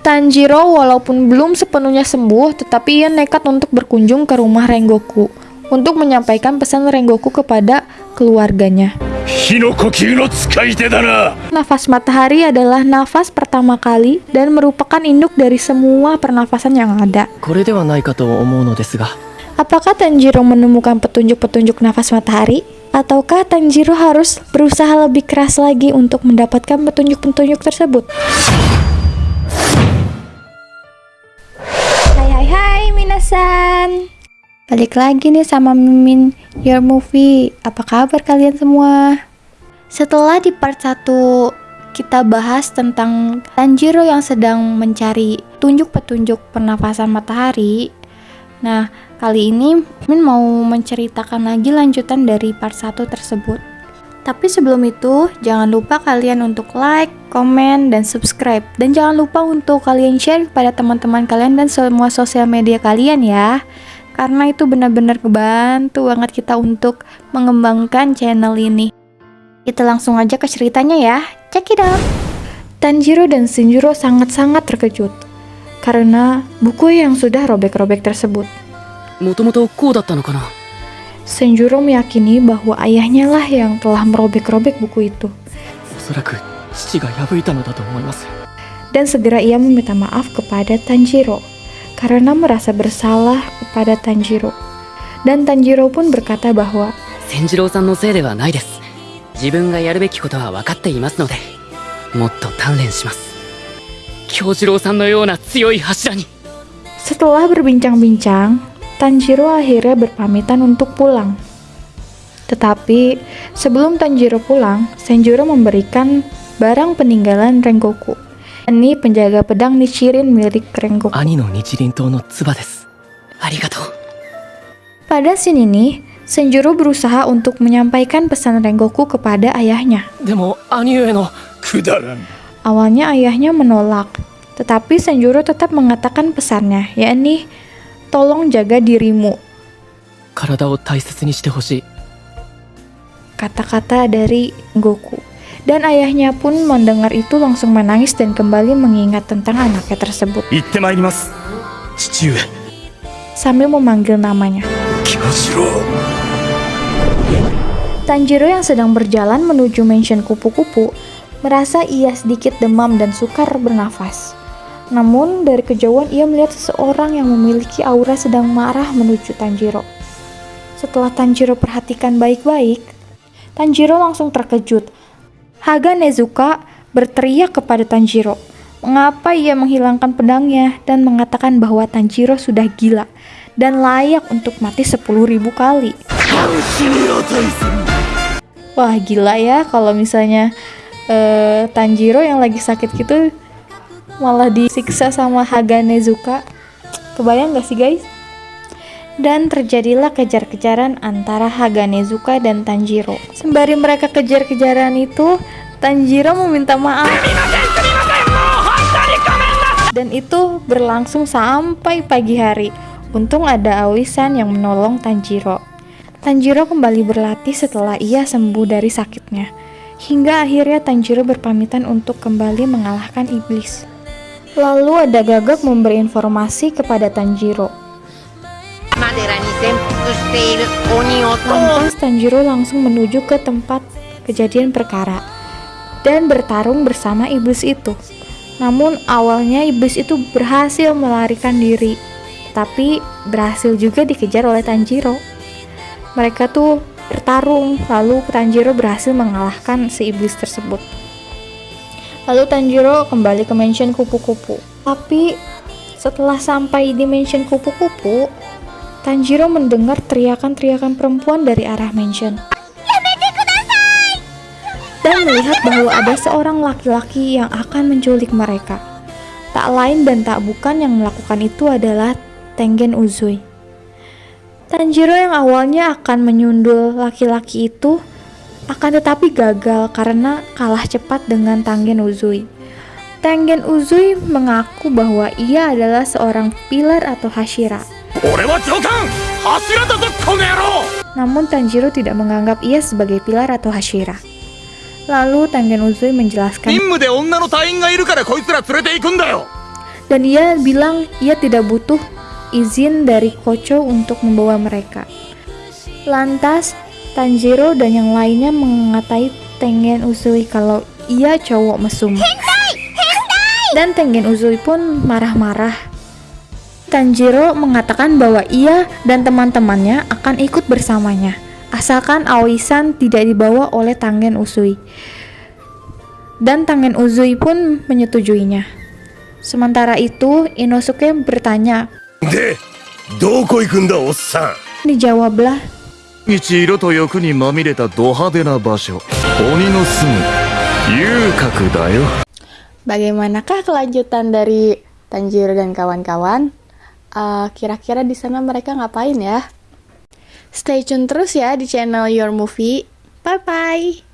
Tanjiro walaupun belum sepenuhnya sembuh, tetapi ia nekat untuk berkunjung ke rumah Rengoku untuk menyampaikan pesan Rengoku kepada keluarganya. Nafas matahari adalah nafas pertama kali dan merupakan induk dari semua pernafasan yang ada. Apakah Tanjiro menemukan petunjuk-petunjuk nafas matahari? Ataukah Tanjiro harus berusaha lebih keras lagi untuk mendapatkan petunjuk-petunjuk tersebut? Hai hai minasan Balik lagi nih sama Mimin Your Movie Apa kabar kalian semua? Setelah di part 1 kita bahas tentang Tanjiro yang sedang mencari tunjuk petunjuk pernafasan matahari Nah, kali ini Min mau menceritakan lagi lanjutan dari part 1 tersebut. Tapi sebelum itu, jangan lupa kalian untuk like, komen, dan subscribe. Dan jangan lupa untuk kalian share kepada teman-teman kalian dan semua sosial media kalian ya. Karena itu benar-benar kebantu banget kita untuk mengembangkan channel ini. Kita langsung aja ke ceritanya ya. Check it out. Tanjiro dan Shinjiro sangat-sangat terkejut karena buku yang sudah robek-robek tersebut. もともとこうだったのかな Senjuro meyakini bahwa ayahnya lah yang telah merobek-robek buku itu. Dan segera ia meminta maaf kepada Tanjiro, karena merasa bersalah kepada Tanjiro. Dan Tanjiro pun berkata bahwa, Setelah berbincang-bincang, Tanjiro akhirnya berpamitan untuk pulang. Tetapi, sebelum Tanjiro pulang, Senjuro memberikan barang peninggalan Rengoku. Ini penjaga pedang Nichirin milik Rengoku. Pada scene ini, Senjuro berusaha untuk menyampaikan pesan Rengoku kepada ayahnya. Awalnya ayahnya menolak, tetapi Senjuro tetap mengatakan pesannya, yakni tolong jaga dirimu. Kata-kata dari Goku. Dan ayahnya pun mendengar itu langsung menangis dan kembali mengingat tentang anaknya tersebut. Sambil memanggil namanya. Tanjiro yang sedang berjalan menuju mansion kupu-kupu merasa ia sedikit demam dan sukar bernafas. Namun dari kejauhan ia melihat seseorang yang memiliki aura sedang marah menuju Tanjiro. Setelah Tanjiro perhatikan baik-baik, Tanjiro langsung terkejut. Haga Nezuka berteriak kepada Tanjiro. Mengapa ia menghilangkan pedangnya dan mengatakan bahwa Tanjiro sudah gila dan layak untuk mati 10.000 kali. Wah gila ya kalau misalnya eh, Tanjiro yang lagi sakit gitu malah disiksa sama Haga Nezuka. Kebayang gak sih guys? Dan terjadilah kejar-kejaran antara Haga Nezuka dan Tanjiro. Sembari mereka kejar-kejaran itu, Tanjiro meminta maaf. Dan itu berlangsung sampai pagi hari. Untung ada Awisan yang menolong Tanjiro. Tanjiro kembali berlatih setelah ia sembuh dari sakitnya. Hingga akhirnya Tanjiro berpamitan untuk kembali mengalahkan iblis. Lalu ada gagak memberi informasi kepada Tanjiro. Lantas Tanjiro langsung menuju ke tempat kejadian perkara dan bertarung bersama iblis itu. Namun awalnya iblis itu berhasil melarikan diri, tapi berhasil juga dikejar oleh Tanjiro. Mereka tuh bertarung, lalu Tanjiro berhasil mengalahkan si iblis tersebut. Lalu Tanjiro kembali ke mansion kupu-kupu. Tapi setelah sampai di mansion kupu-kupu, Tanjiro mendengar teriakan-teriakan perempuan dari arah mansion. Dan melihat bahwa ada seorang laki-laki yang akan menculik mereka. Tak lain dan tak bukan yang melakukan itu adalah Tengen Uzui. Tanjiro yang awalnya akan menyundul laki-laki itu akan tetapi gagal karena kalah cepat dengan Tangen Uzui. Tangen Uzui mengaku bahwa ia adalah seorang pilar atau Hashira. Namun Tanjiro tidak menganggap ia sebagai pilar atau Hashira. Lalu Tangen Uzui menjelaskan dan ia bilang ia tidak butuh izin dari Kocho untuk membawa mereka. Lantas, Tanjiro dan yang lainnya mengatai Tengen Uzui kalau ia cowok mesum. Dan Tengen Uzui pun marah-marah. Tanjiro mengatakan bahwa ia dan teman-temannya akan ikut bersamanya, asalkan Aoi-san tidak dibawa oleh Tengen Uzui. Dan Tengen Uzui pun menyetujuinya. Sementara itu, Inosuke bertanya, "De, doko? Dijawablah, 毎日色と欲にまみれたド派手な場所鬼の住む遊郭だよ Bagaimanakah kelanjutan dari Tanjiro dan kawan-kawan? Eh, kira-kira di sana mereka ngapain ya? Stay tune terus ya di channel Your Movie. Bye bye.